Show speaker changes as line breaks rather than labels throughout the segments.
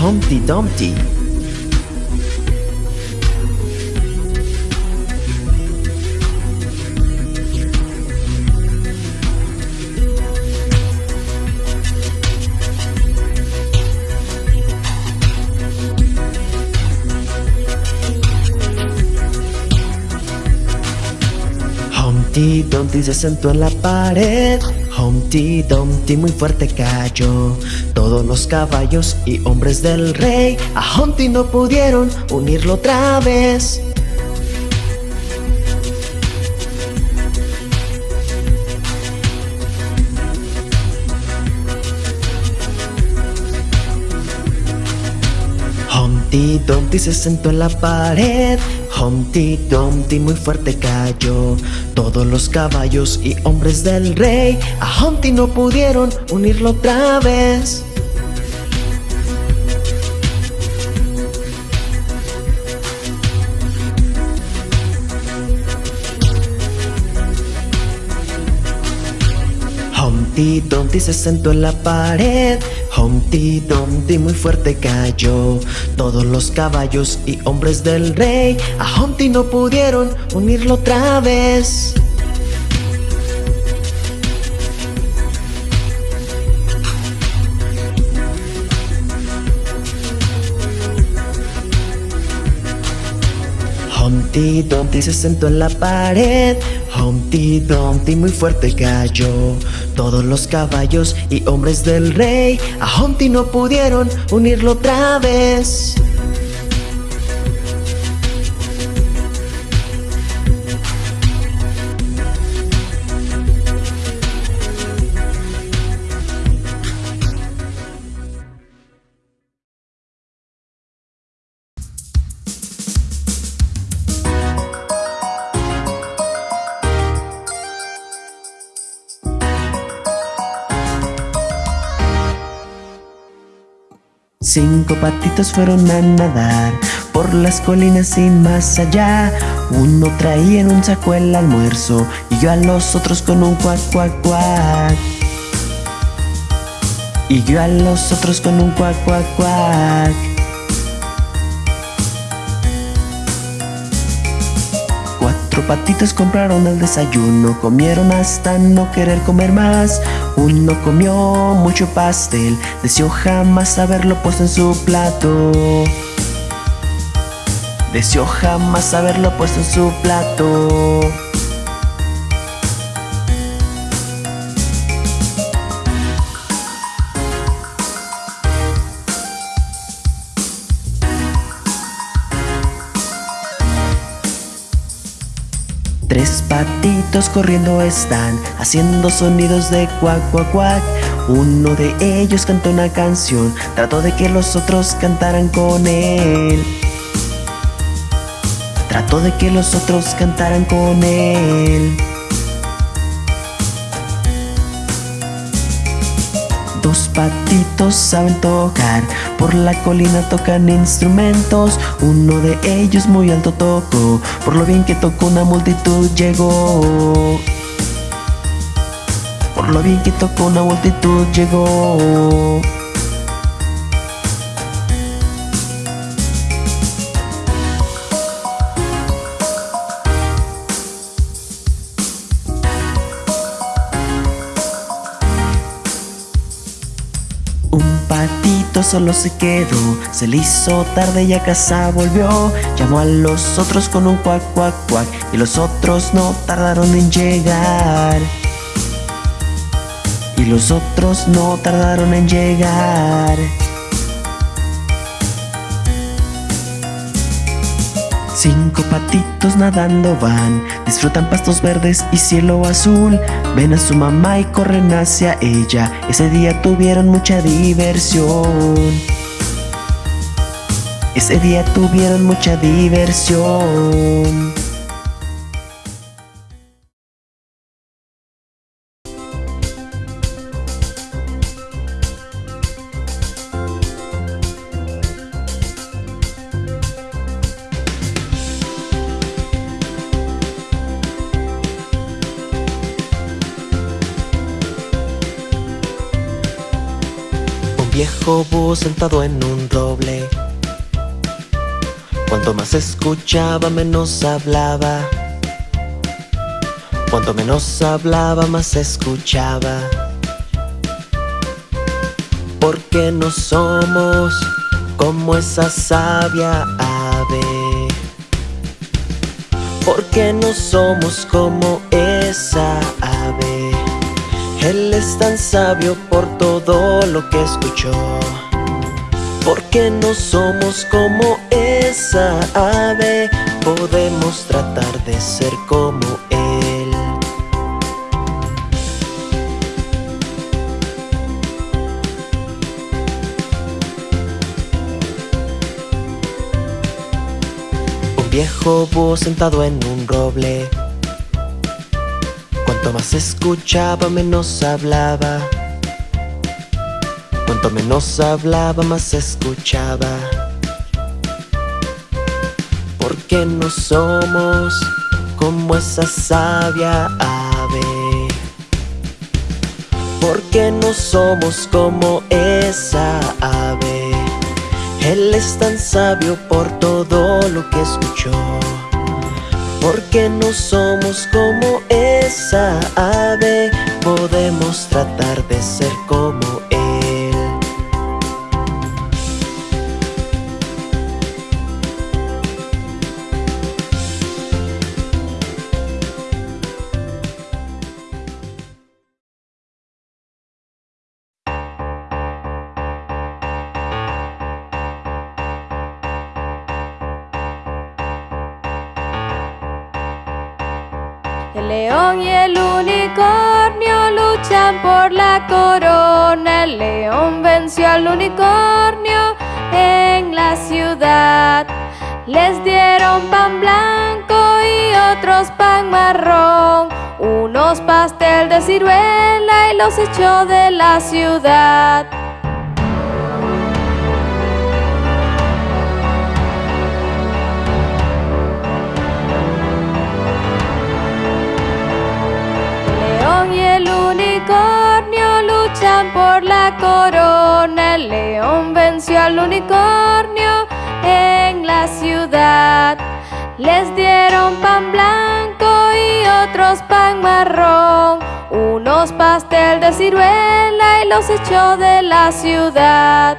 Humpty Dumpty. Humpty Dumpty se sentó en la pared Humpty Dumpty muy fuerte cayó. Todos los caballos y hombres del rey A Humpty no pudieron unirlo otra vez. Humpty Dumpty se sentó en la pared Humpty Dumpty muy fuerte cayó. Todos los caballos y hombres del rey A Humpty no pudieron unirlo otra vez. Humpty Dumpty se sentó en la pared Humpty Dumpty muy fuerte cayó. Todos los caballos y hombres del rey A Humpty no pudieron unirlo otra vez Humpty Dumpty se sentó en la pared. Humpty Dumpty muy fuerte cayó. Todos los caballos y hombres del rey A Humpty no pudieron unirlo otra vez Cinco patitos fueron a nadar por las colinas y más allá. Uno traía en un saco el almuerzo y yo a los otros con un cuac cuac cuac. Y yo a los otros con un cuac cuac cuac. Cuatro patitos compraron el desayuno, comieron hasta no querer comer más. Uno comió mucho pastel, deseó jamás haberlo puesto en su plato. Deseó jamás haberlo puesto en su plato. Corriendo están haciendo sonidos de cuac cuac cuac. Uno de ellos cantó una canción, trató de que los otros cantaran con él. Trató de que los otros cantaran con él. Dos patitos saben tocar, por la colina tocan instrumentos. Uno de ellos muy alto tocó, por lo bien que tocó una multitud llegó. Por lo bien que tocó una multitud llegó. Solo se quedó, se le hizo tarde y a casa volvió. Llamó a los otros con un cuac cuac cuac y los otros no tardaron en llegar. Y los otros no tardaron en llegar. Cinco patitos nadando van, disfrutan pastos verdes y cielo azul. Ven a su mamá y corren hacia ella. Ese día tuvieron mucha diversión. Ese día tuvieron mucha diversión. Sentado en un roble. Cuanto más escuchaba, menos hablaba. Cuanto menos hablaba, más escuchaba. Porque no somos como esa sabia ave. Porque no somos como esa ave. Él es tan sabio por todo lo que escuchó. Porque no somos como esa ave, podemos tratar de ser como él. Un viejo búho sentado en un roble Cuanto más escuchaba, menos hablaba. Cuanto menos hablaba, más escuchaba. Porque no somos como esa sabia ave. Porque no somos como esa ave. Él es tan sabio por todo lo que escuchó. Porque no somos como esa ave, podemos tratar de ser como
al unicornio en la ciudad. Les dieron pan blanco y otros pan marrón. Unos pastel de ciruela y los echó de la ciudad. León y el unicornio luchan por la corona. El león venció al unicornio en la ciudad. Les dieron pan blanco y otros pan marrón. Unos pastel de ciruela y los echó de la ciudad.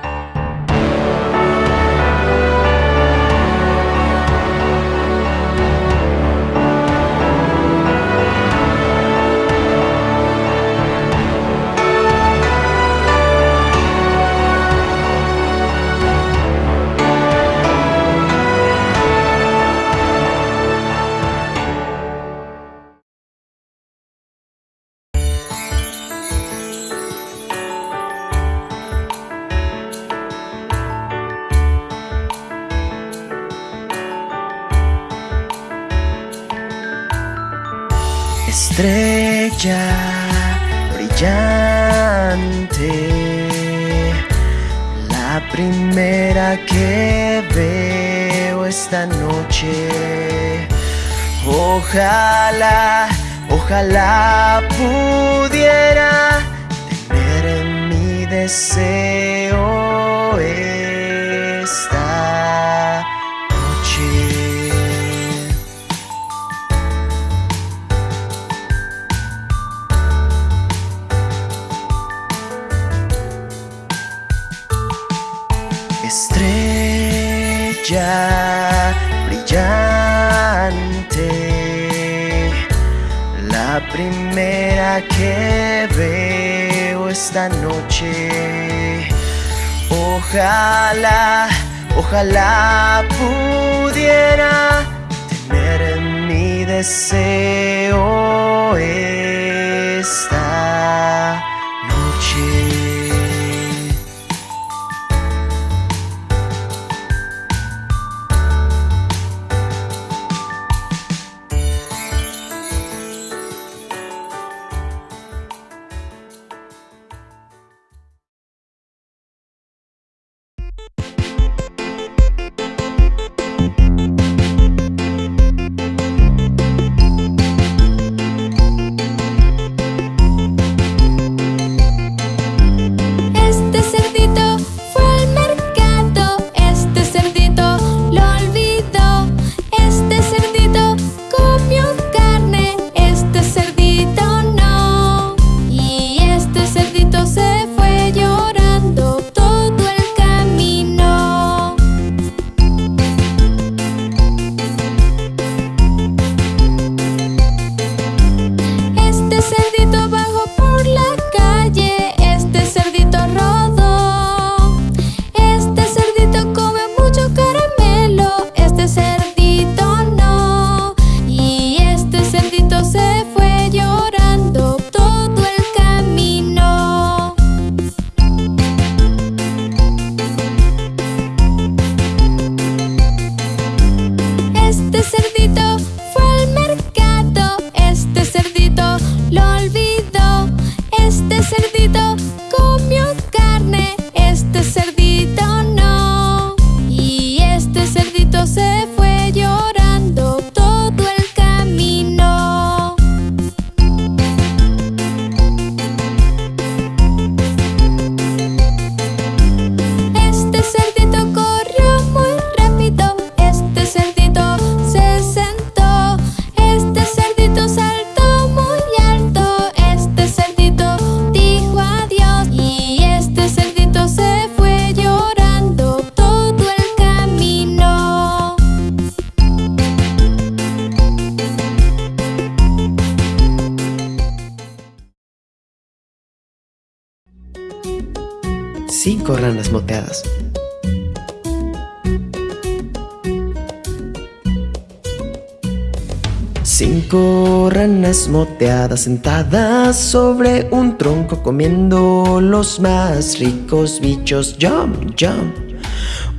Cinco ranas moteadas sentadas sobre un tronco comiendo los más ricos bichos. Jump, jump.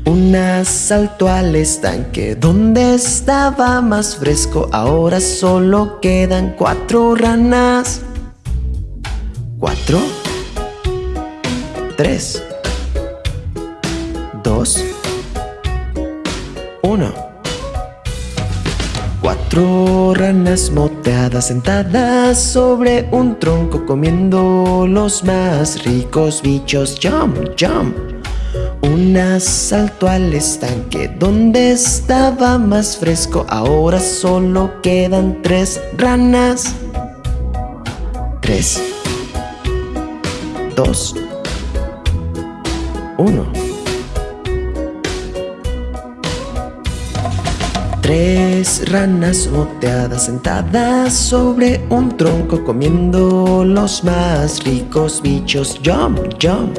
Una saltó al estanque donde estaba más fresco. Ahora solo quedan cuatro ranas. Cuatro. Tres. Dos. Uno. Cuatro ranas moteadas sentadas sobre un tronco comiendo los más ricos bichos. Jump, jump. Una saltó al estanque donde estaba más fresco. Ahora solo quedan tres ranas. Tres. Dos. Uno. Tres ranas moteadas sentadas sobre un tronco comiendo los más ricos bichos. Jump, jump.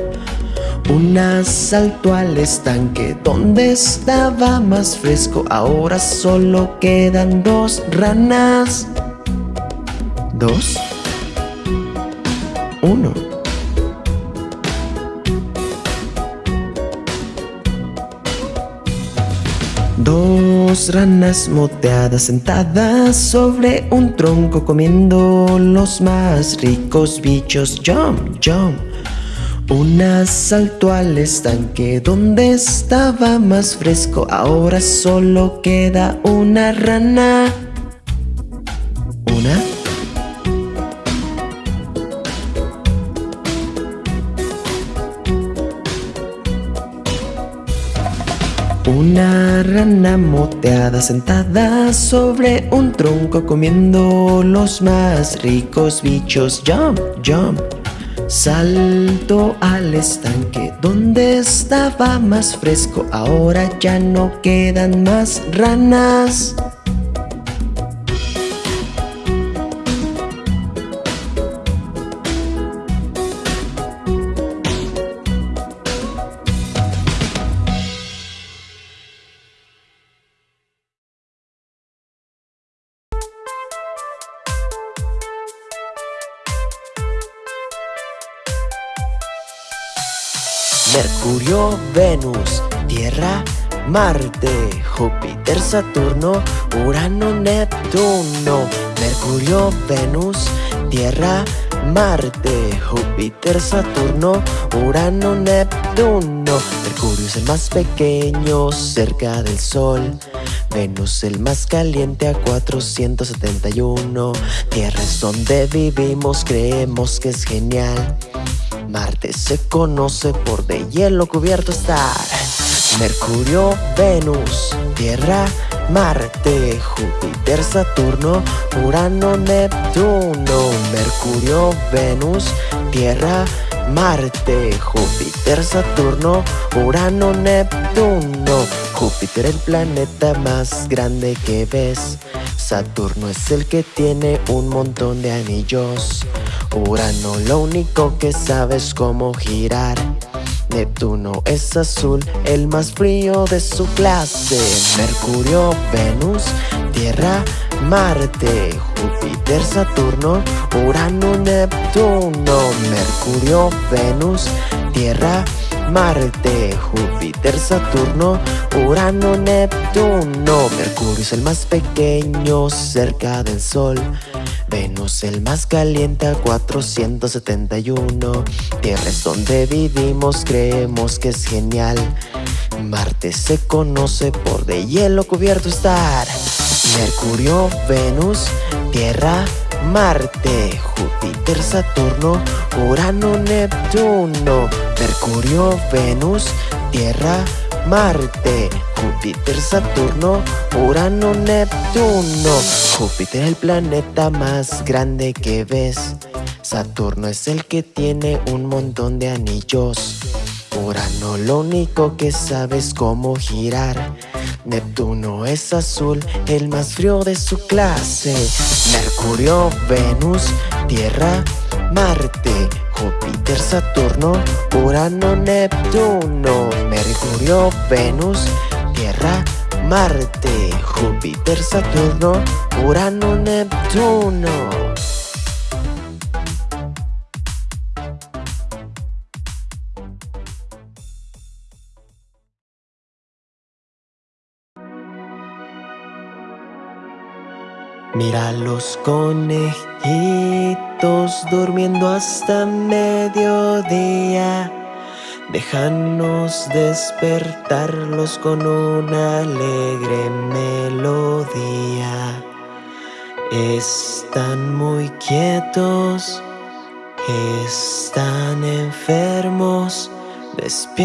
Una saltó al estanque donde estaba más fresco. Ahora solo quedan dos ranas. Dos. Uno. Dos ranas moteadas sentadas sobre un tronco comiendo los más ricos bichos. Jump, jump. Una saltó al estanque donde estaba más fresco. Ahora solo queda una rana. Una rana moteada sentada sobre un tronco comiendo los más ricos bichos. Jump, jump. Salto al estanque donde estaba más fresco. Ahora ya no quedan más ranas. Marte, Júpiter, Saturno, Urano, Neptuno. Mercurio, Venus, Tierra, Marte, Júpiter, Saturno, Urano, Neptuno. Mercurio es el más pequeño cerca del Sol. Venus el más caliente a 471. Tierra es donde vivimos, creemos que es genial. Marte se conoce por de hielo cubierto estar. Mercurio, Venus, Tierra, Marte, Júpiter, Saturno, Urano, Neptuno. Mercurio, Venus, Tierra, Marte, Júpiter, Saturno, Urano, Neptuno. Júpiter el planeta más grande que ves. Saturno es el que tiene un montón de anillos. Urano lo único que sabe es cómo girar. Neptuno es azul, el más frío de su clase. Mercurio, Venus, Tierra, Marte, Júpiter, Saturno, Urano, Neptuno. Mercurio, Venus, Tierra, Marte, Júpiter, Saturno, Urano, Neptuno. Mercurio es el más pequeño cerca del Sol. Venus el más caliente a 471 Tierra es donde vivimos, creemos que es genial Marte se conoce por de hielo cubierto estar Mercurio, Venus, Tierra, Marte, Júpiter, Saturno, Urano, Neptuno Mercurio, Venus, Tierra, Marte, Júpiter, Saturno, Urano, Neptuno. Júpiter el planeta más grande que ves. Saturno es el que tiene un montón de anillos. Urano lo único que sabe es cómo girar. Neptuno es azul, el más frío de su clase. Mercurio, Venus, Tierra, Marte, Júpiter Saturno, Urano, Neptuno, Mercurio, Venus, Tierra, Marte, Júpiter, Saturno, Urano, Neptuno. Mira los conejitos durmiendo hasta mediodía. Déjanos despertarlos con una alegre melodía. Están muy quietos, están enfermos, despierten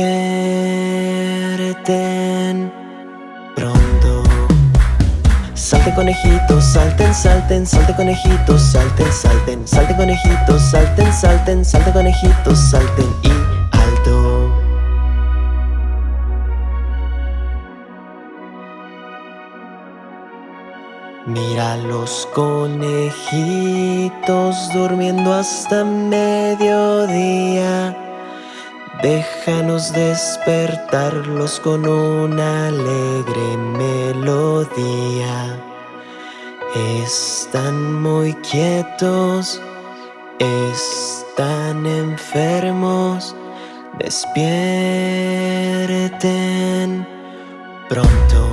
pronto. Salte conejitos, salten, salten, salte conejitos, salten, salten, salte conejitos, salten, salten, salte conejitos, salten y alto. Mira los conejitos durmiendo hasta mediodía. Déjanos despertarlos con una alegre melodía. Están muy quietos, están enfermos, despierten pronto.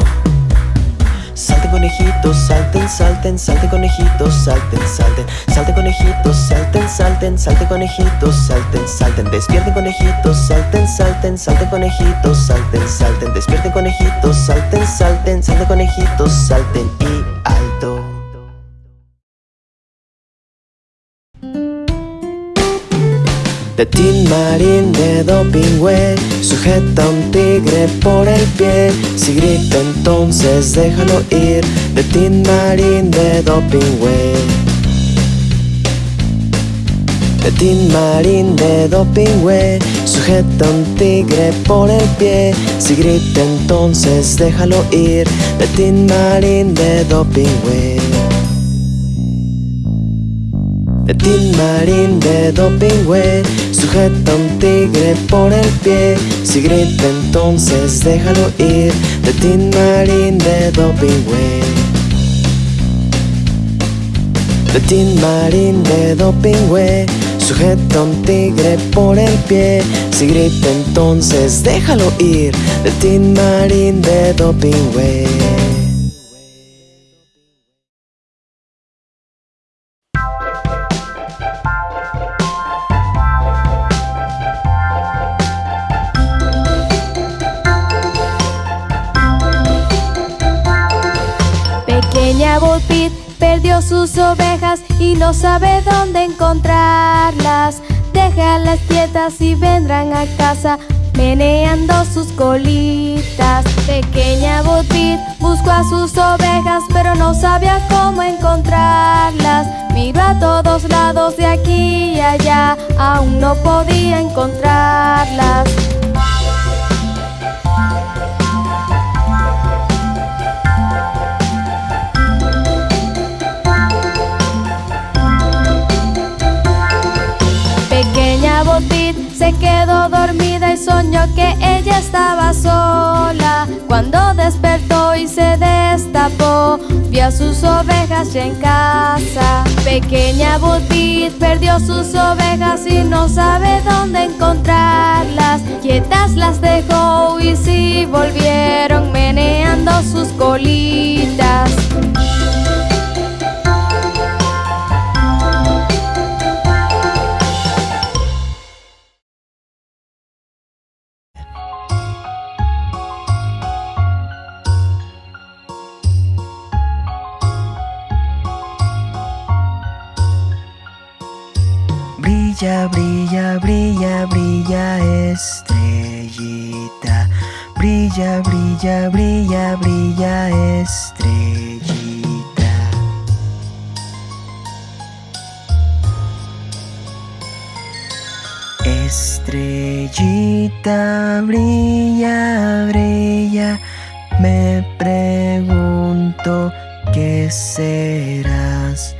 Conejitos, salten, salten, salten conejitos, salten, salten, salten conejitos, salten, salten, salten conejitos, salten, salten, despierten conejitos, salten, salten, salten conejitos, salten, salten, despierten conejitos, salten, salten, salten conejitos, salten y alto. De Tin Marín de Dopingüe Sujeta un tigre por el pie. Si grita entonces déjalo ir. De Tin Marín de Dopingüe. De Tin Marín de Dopingüe Sujeta un tigre por el pie. Si grita entonces déjalo ir. De Tin Marín de Dopingüe de Tin Marín de Dopingüe Sujeta un tigre por el pie. Si grita entonces déjalo ir De Tin Marín de Dopingüe. De Tin Marín de Dopingüe Sujeta un tigre por el pie. Si grita entonces déjalo ir De Tin Marín de Dopingüe
sus ovejas y no sabe dónde encontrarlas. Déjalas quietas y vendrán a casa meneando sus colitas. Pequeña Bullpit buscó a sus ovejas pero no sabía cómo encontrarlas. Miró a todos lados de aquí y allá, aún no podía encontrarlas. Se quedó dormida y soñó que ella estaba sola. Cuando despertó y se destapó, vio a sus ovejas ya en casa. Pequeña Botit perdió sus ovejas y no sabe dónde encontrarlas. Quietas las dejó y sí volvieron meneando sus colitas.
Brilla, brilla, brilla, estrellita. Estrellita, brilla, brilla. Me pregunto qué serás.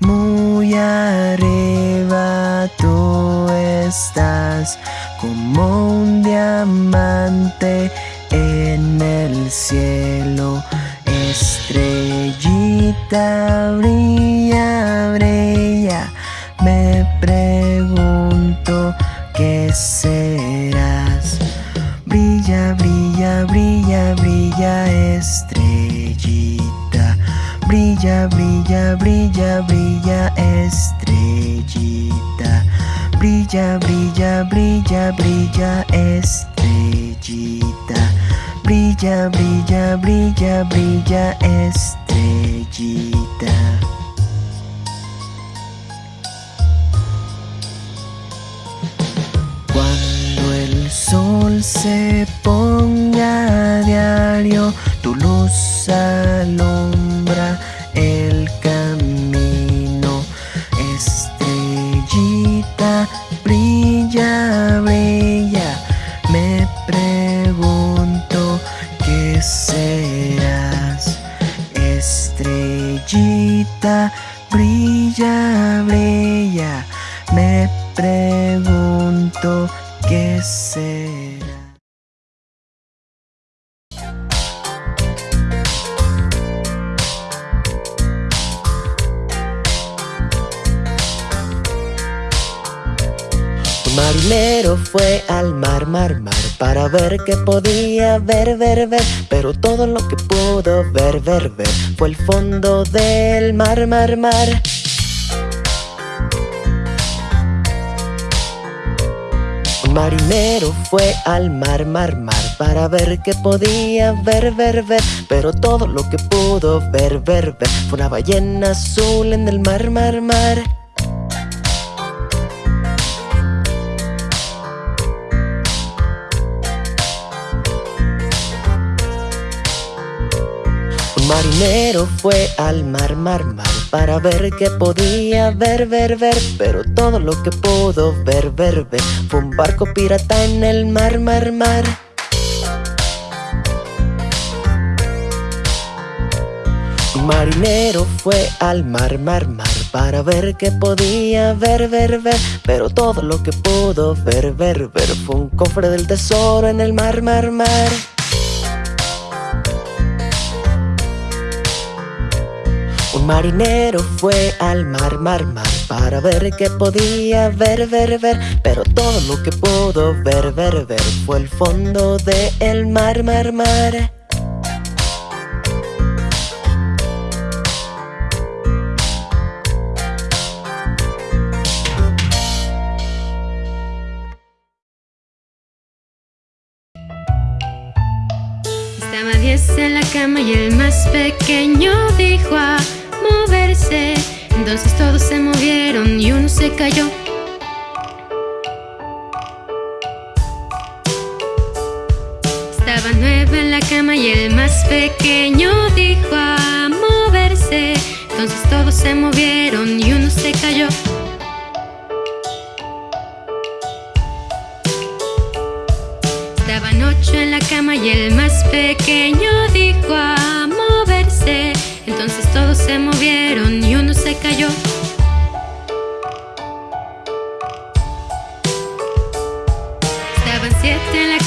Muy arriba tú estás como un diamante en el cielo. Estrellita brilla, brilla, me pregunto qué serás. Brilla, brilla, brilla, brilla, estrellita. Brilla, brilla, brilla, brilla, estrellita. Brilla, brilla, brilla, brilla, estrellita. Brilla, brilla, brilla, brilla, estrellita. Cuando el sol se ponga a diario, tu luz alumbra el camino. Brilla, brilla, me pregunto qué será. Un marinero fue al mar, mar, mar Para ver qué podía ver, ver, ver. Pero todo lo que pudo ver, ver, ver Fue el fondo del mar, mar, mar. Marinero fue al mar, mar, mar Para ver qué podía ver, ver, ver. Pero todo lo que pudo ver, ver, ver Fue una ballena azul en el mar, mar, mar Un marinero fue al mar, mar, mar Para ver qué podía ver, ver, ver Pero todo lo que pudo ver, ver, ver Fue un barco pirata en el mar, mar, mar. Marinero fue al mar, mar, mar Para ver qué podía ver, ver, ver Pero todo lo que pudo ver, ver, ver Fue un cofre del tesoro en el mar, mar, mar Un marinero fue al mar, mar, mar Para ver qué podía ver, ver, ver Pero todo lo que pudo ver, ver, ver Fue el fondo del mar, mar, mar
Estaba diez en la cama y el más pequeño dijo a moverse. Entonces todos se movieron y uno se cayó. Estaba nueve en la cama y el más pequeño dijo a moverse. Entonces todos se movieron y uno se cayó. Estaban ocho en la cama y el más pequeño dijo a. Se movieron y uno se cayó. Estaban siete en la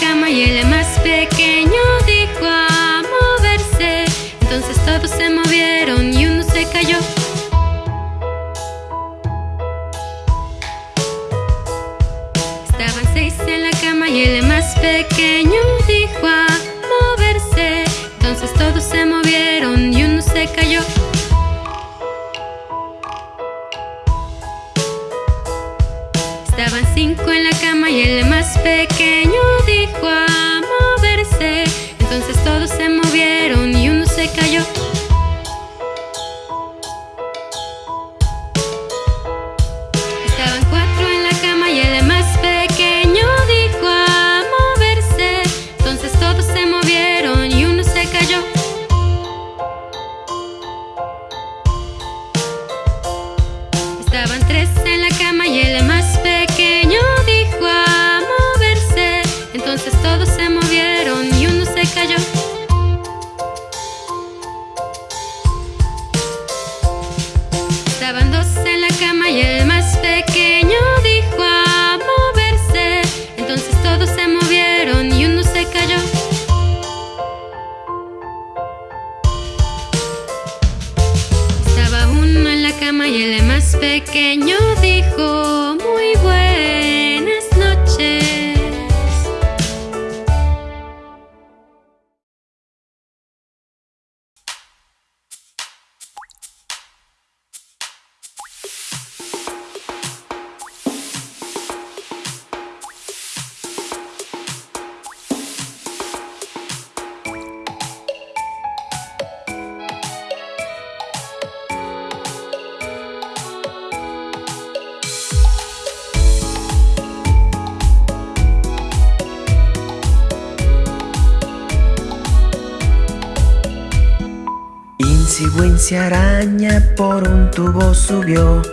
Insigüencia araña por un tubo subió.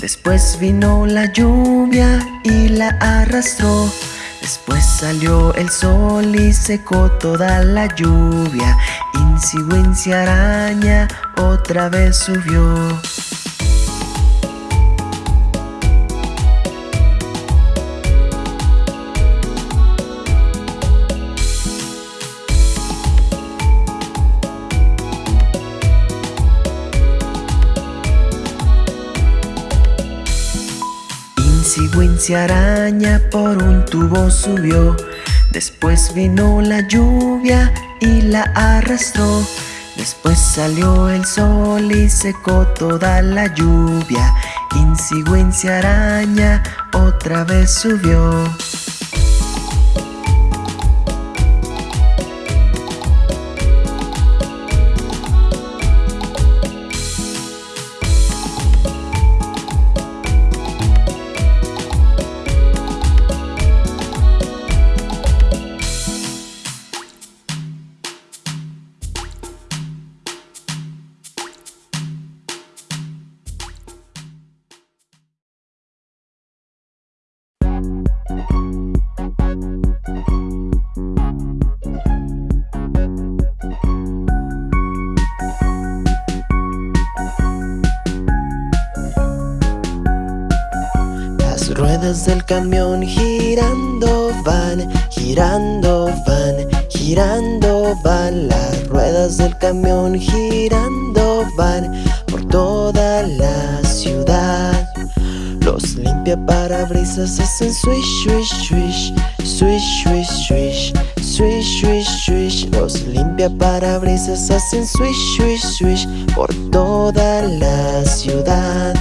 Después vino la lluvia y la arrastró. Después salió el sol y secó toda la lluvia. Insigüencia araña otra vez subió. Insigüencia araña por un tubo subió. Después vino la lluvia y la arrastró. Después salió el sol y secó toda la lluvia. Insigüencia araña otra vez subió. del camión girando van por toda la ciudad. Los limpia parabrisas hacen swish, swish, swish Swish, swish, swish Swish, swish, swish. Los limpia parabrisas hacen swish, swish, swish Por toda la ciudad.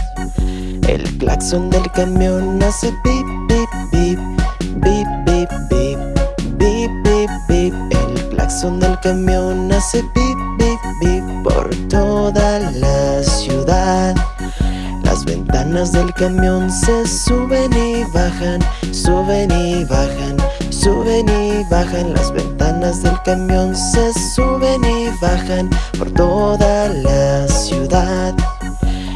El claxon del camión hace pip claxon del camión hace pip, pip, pip por toda la ciudad. Las ventanas del camión se suben y bajan, suben y bajan, suben y bajan. Las ventanas del camión se suben y bajan por toda la ciudad.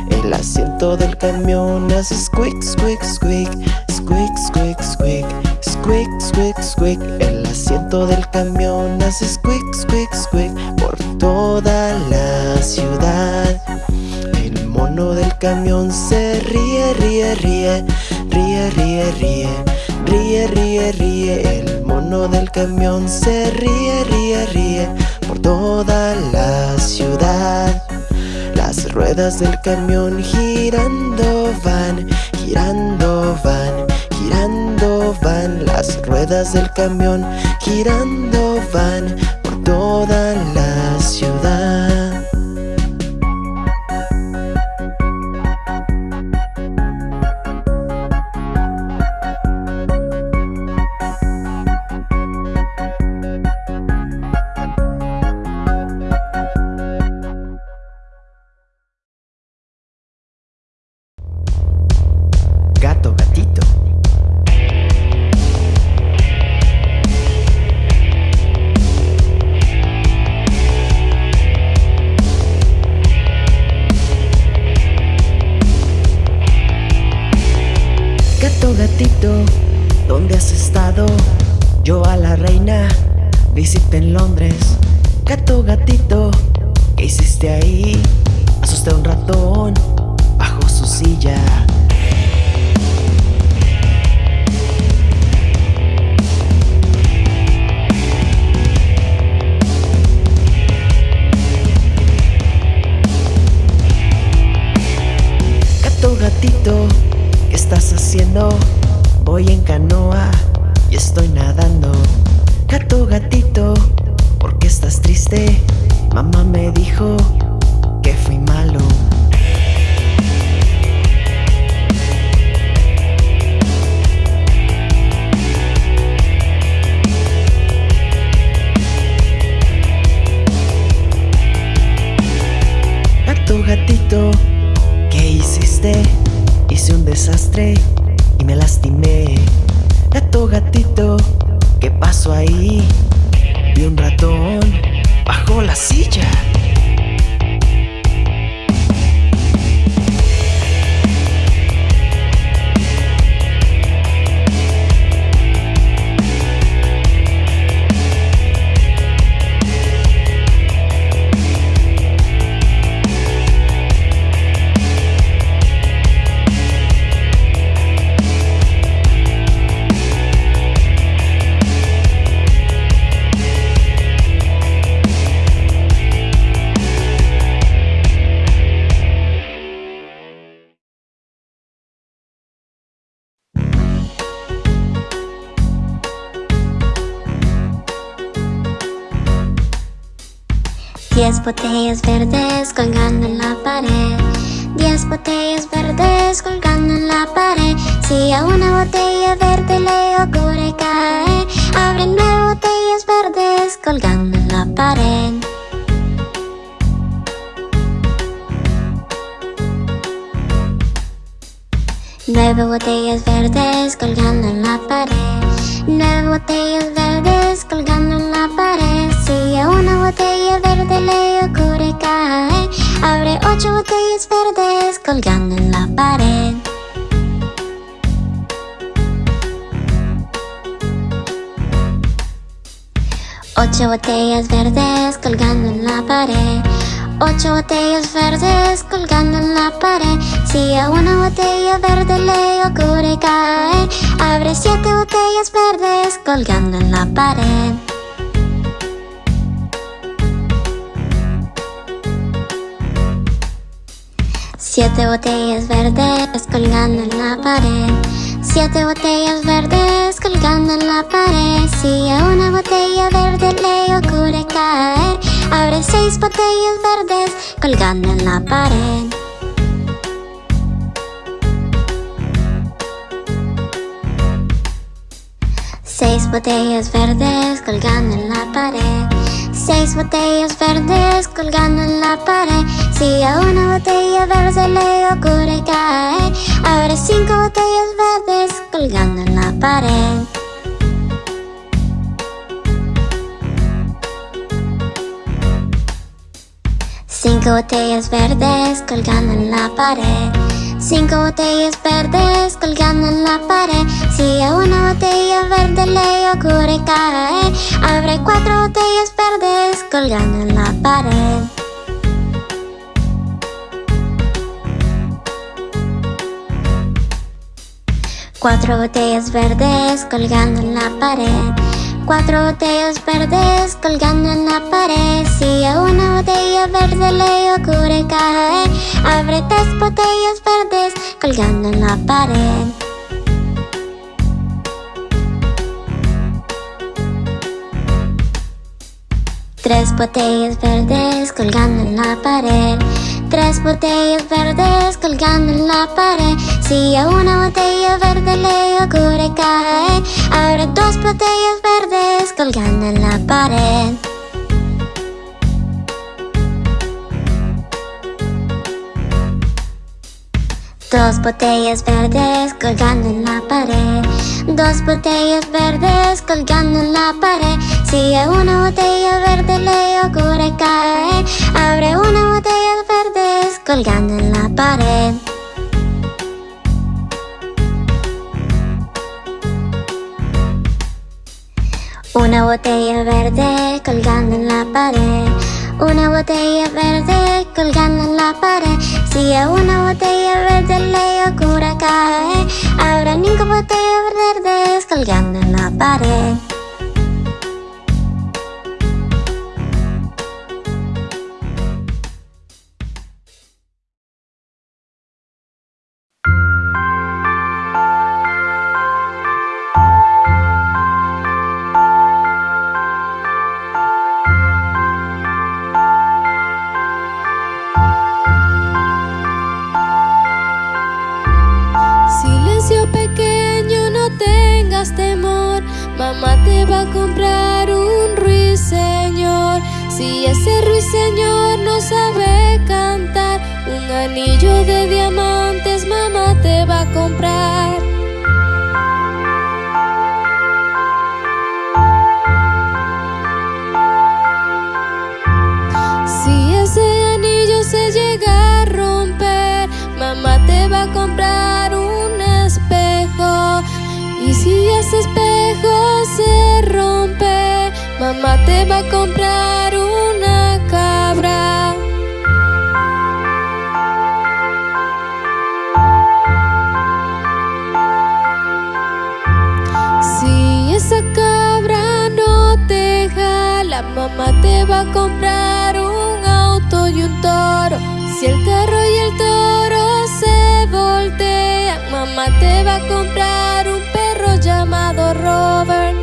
El asiento del camión hace squeak, squeak, squeak, squeak, squeak, squeak, squick, squick, squick. El asiento del camión hace squick, squick, squick Por toda la ciudad. El mono del camión se ríe, ríe, ríe Ríe, ríe, ríe Ríe, ríe, ríe. El mono del camión se ríe, ríe, ríe Por toda la ciudad. Las ruedas del camión girando van Girando van girando van. Las ruedas del camión girando van por toda la ciudad. Gatito, ¿dónde has estado? Yo a la reina visité en Londres. Gato, gatito, ¿qué hiciste ahí? Asusté a un ratón bajo su silla. Gato, gatito Voy en canoa y estoy nadando. Gato, gatito, ¿por qué estás triste? Mamá me dijo que fui malo. Gato, gatito, ¿qué hiciste? Hice un desastre me lastimé. Gato, gatito, ¿qué pasó ahí? Vi un ratón bajo la silla.
Diez botellas verdes colgando en la pared. Diez botellas verdes colgando en la pared. Si a una botella verde le ocurre caer, abre nueve botellas verdes colgando en la pared. Nueve botellas verdes colgando en la pared. Nueve botellas verdes colgando en la pared. Una botella verde le ocurre caer, abre ocho botellas verdes colgando en la pared. Ocho botellas verdes colgando en la pared. Ocho botellas verdes colgando en la pared. Si a una botella verde le ocurre caer, abre siete botellas verdes colgando en la pared. Siete botellas verdes colgando en la pared. Siete botellas verdes colgando en la pared. Si a una botella verde le ocurre caer, abre seis botellas verdes colgando en la pared. Seis botellas verdes colgando en la pared. Seis botellas verdes colgando en la pared. Si a una botella verde le ocurre caer, abre cinco botellas verdes colgando en la pared. Cinco botellas verdes colgando en la pared. Cinco botellas verdes colgando en la pared. Si a una botella verde le ocurre caer, abre cuatro botellas verdes colgando en la pared. Cuatro botellas verdes colgando en la pared. Cuatro botellas verdes colgando en la pared. Si a una botella verde le ocurre caer, abre tres botellas verdes colgando en la pared. Tres botellas verdes colgando en la pared. Tres botellas verdes colgando en la pared. Si a una botella verde le ocurre caer, abre dos botellas verdes colgando en la pared. Dos botellas verdes colgando en la pared. Dos botellas verdes colgando en la pared. Si a una botella verde le ocurre caer, abre una botella verdes colgando en la pared. Una botella verde colgando en la pared. Una botella verde colgando en la pared. Si a una botella verde le ocurre caer, habrá cinco botellas verdes colgando en la pared.
Ese ruiseñor no sabe cantar, un anillo de diamantes mamá te va a comprar. Si ese anillo se llega a romper, mamá te va a comprar un espejo. Y si ese espejo se rompe, mamá te va a comprar va a comprar un auto y un toro. Si el carro y el toro se voltean, mamá te va a comprar un perro llamado Robert.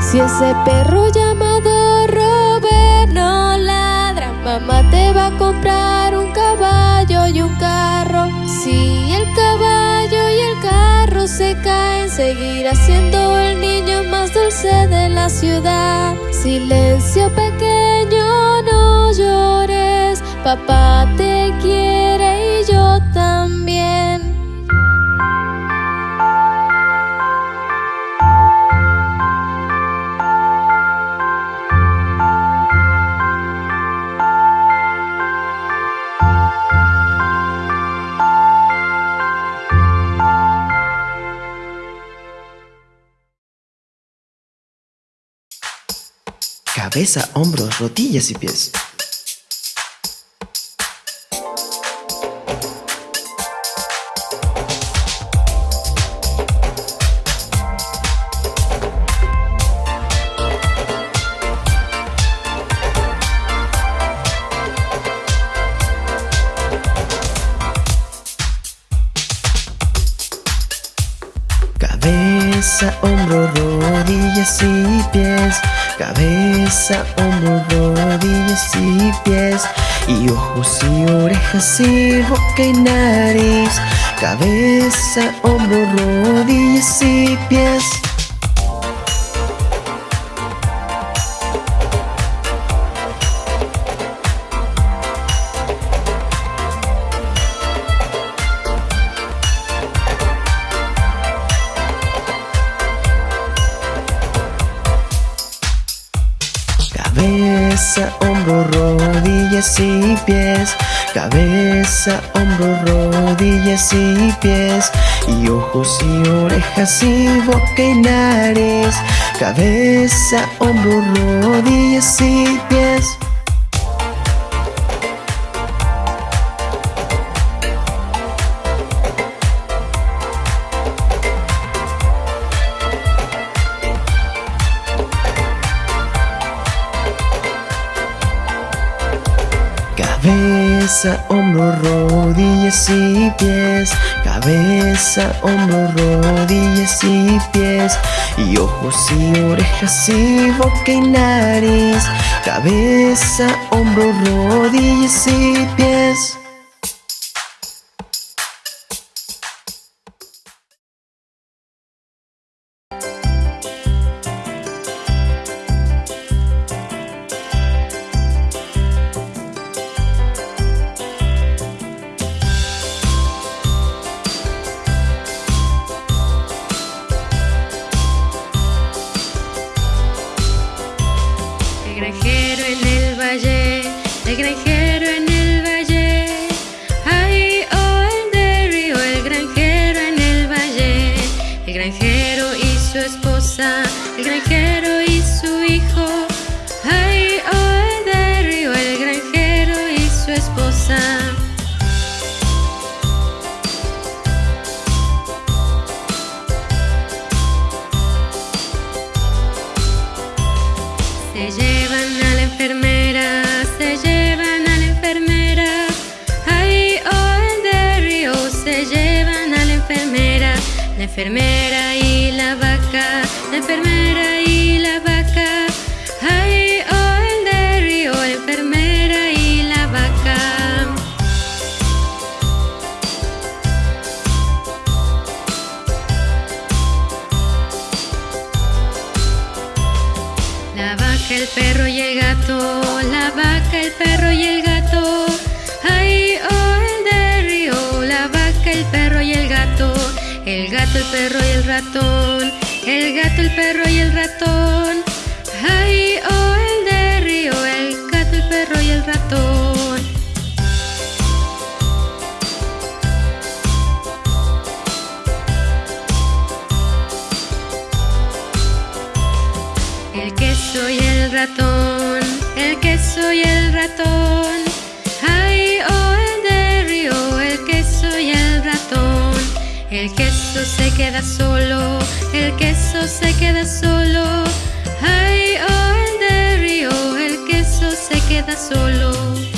Si ese perro llamado Robert no ladra, mamá te va a comprar un caballo y un carro se caen, seguirá siendo el niño más dulce de la ciudad. Silencio pequeño, no llores, papá te quiere
Cabeza, hombros, rodillas y pies. Cabeza, hombro, rodillas y pies. Cabeza, hombro, rodillas y pies. Y ojos y orejas y boca y nariz. Cabeza, hombro, rodillas y pies. Ojos y orejas y boca y nariz. Cabeza, hombro, rodillas y pies. Cabeza, hombro, rodillas y pies. Cabeza, hombro, rodillas y pies. Y ojos y orejas y boca y nariz. Cabeza, hombro, rodillas y pies.
Queda solo.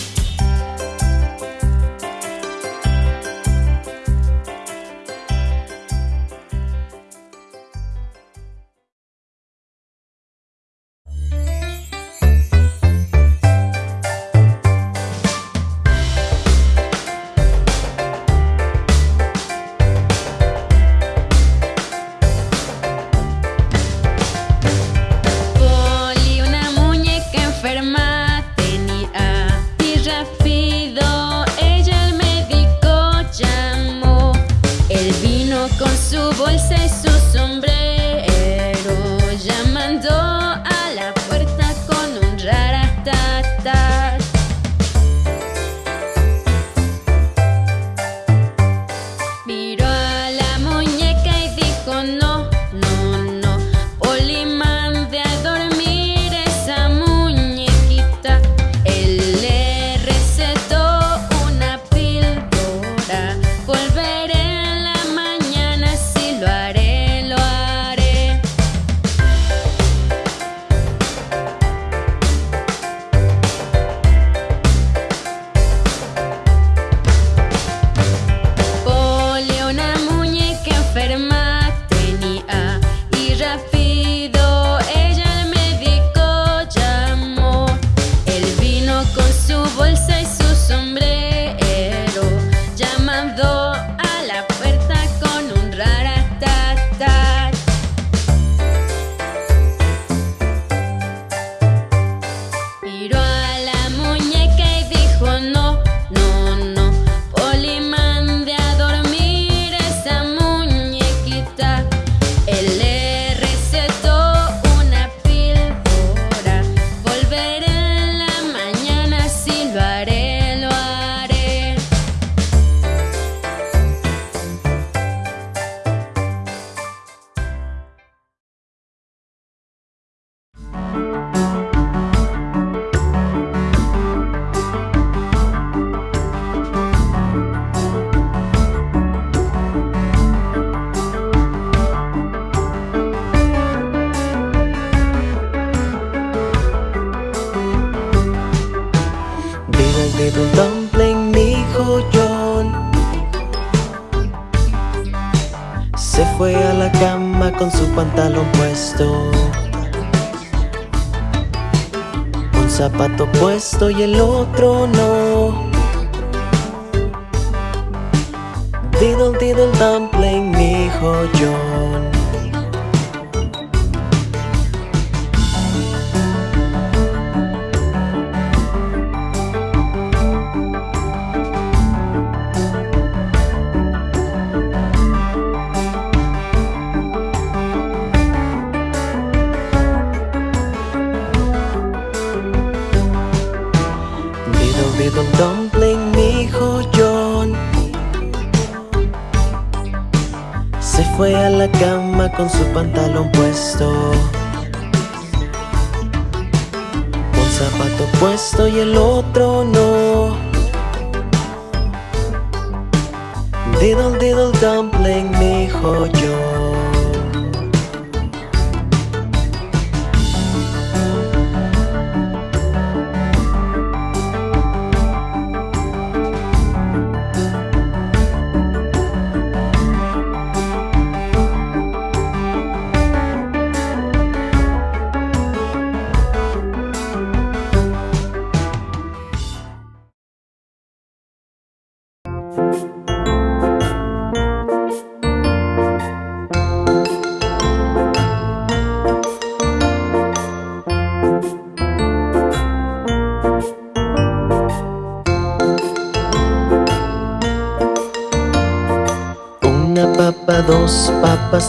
Puesto y el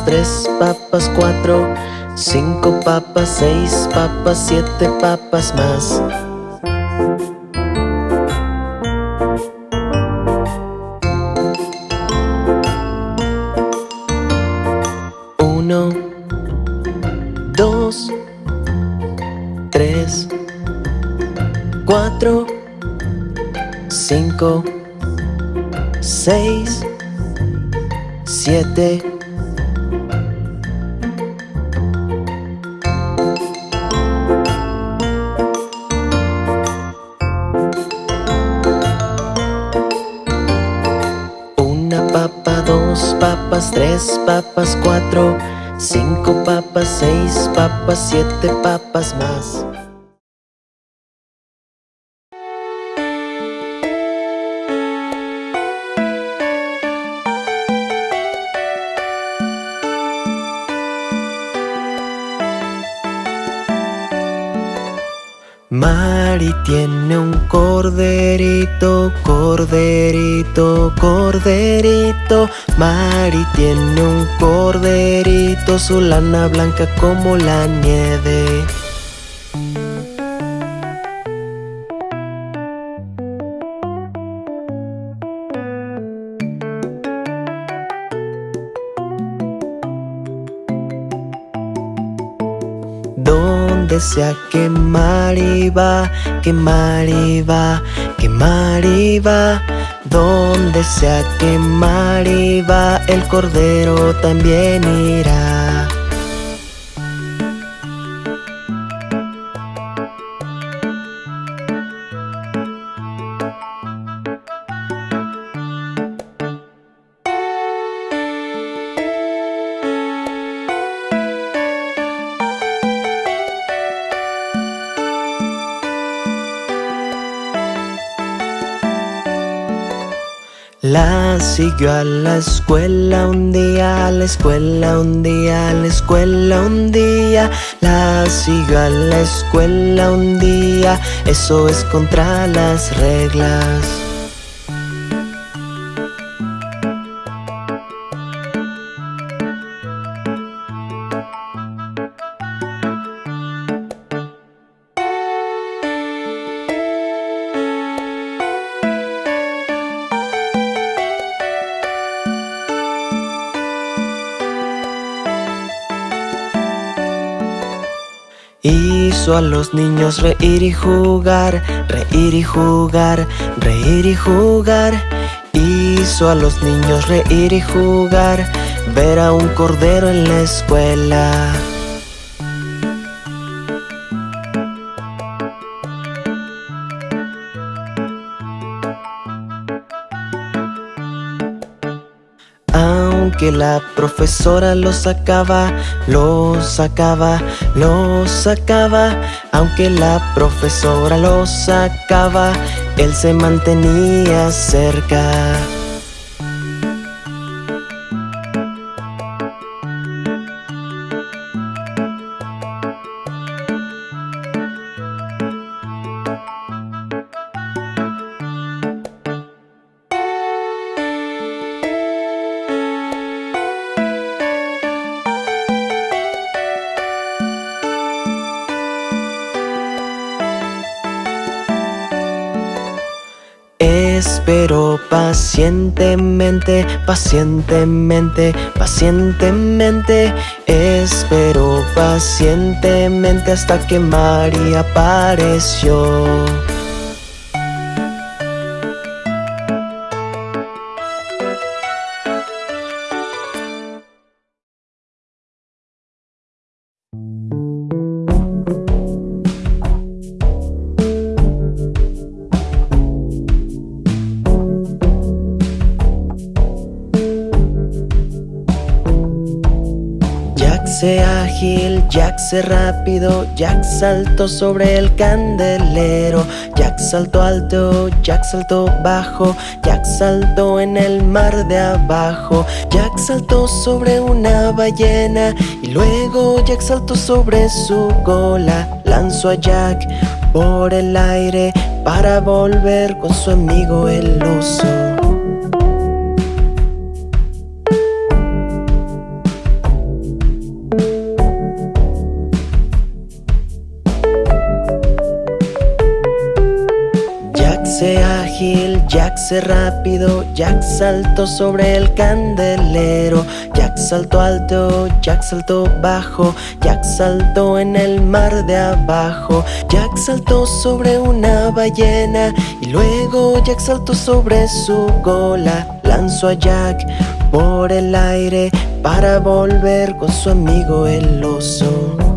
tres papas, cuatro, cinco papas, seis papas, siete papas más. Siete papas más. Mari tiene un corderito, corderito, corderito. Tiene un corderito, su lana blanca como la nieve. Donde sea que Mari va, que Mari va, que Mari va. Donde sea que Mari va, el cordero también irá. Siguió a la escuela un día, a la escuela un día, a la escuela un día. La siguió a la escuela un día, eso es contra las reglas. Hizo a los niños reír y jugar, reír y jugar, reír y jugar. Hizo a los niños reír y jugar, ver a un cordero en la escuela. Aunque la profesora lo sacaba, lo sacaba, lo sacaba. Aunque la profesora lo sacaba, él se mantenía cerca. Espero pacientemente, pacientemente, pacientemente. Espero pacientemente hasta que María apareció. Rápido, Jack saltó sobre el candelero, Jack saltó alto, Jack saltó bajo, Jack saltó en el mar de abajo, Jack saltó sobre una ballena y luego Jack saltó sobre su cola, lanzó a Jack por el aire para volver con su amigo el oso.
Moverse rápido, Jack saltó sobre el candelero. Jack saltó alto, Jack saltó bajo, Jack saltó en el mar de abajo. Jack saltó sobre una ballena y luego Jack saltó sobre su cola. Lanzó a Jack por el aire para volver con su amigo el oso.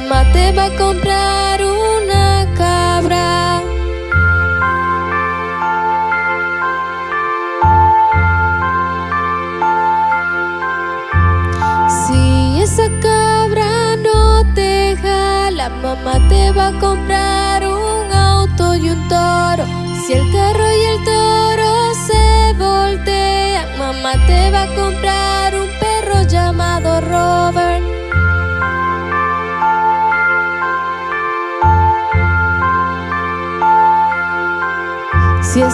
mamá
te va a comprar una cabra. Si esa cabra no te jala, mamá te va a comprar un auto y un toro. Si el carro y el toro se voltean, mamá te va a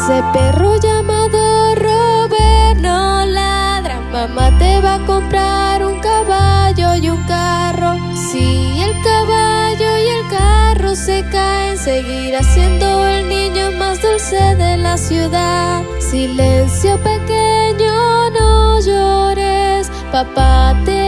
Ese perro llamado Robert no ladra. Mamá te va a comprar un caballo y un carro. Si el caballo y el carro se caen, seguirá siendo el niño más dulce de la ciudad. Silencio pequeño, no
llores. Papá te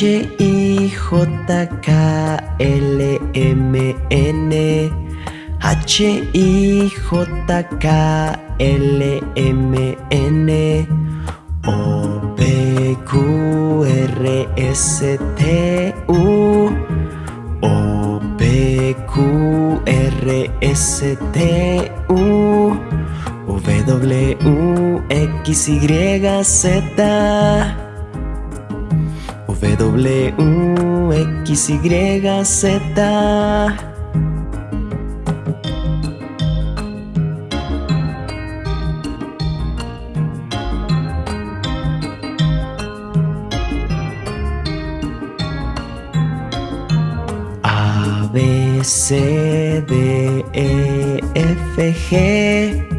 H-I-J-K-L-M-N H-I-J-K-L-M-N O-P-Q-R-S-T-U O-P-Q-R-S-T-U W-X-Y-Z W, X, Y, Z. A, B, C, D, E, F, G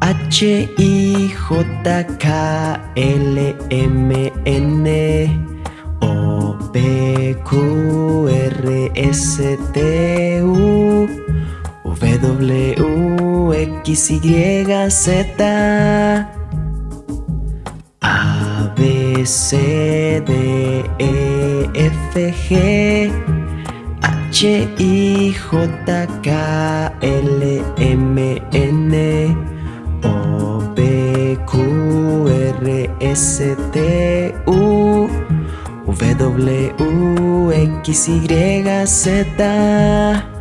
H, I, J, K, L, M, N Q, R, S, T, U W, X, Y, Z A, B, C, D, E, F, G H, I, J, K, L, M, N O, P, Q, R, S, T, U W, X, Y, Z.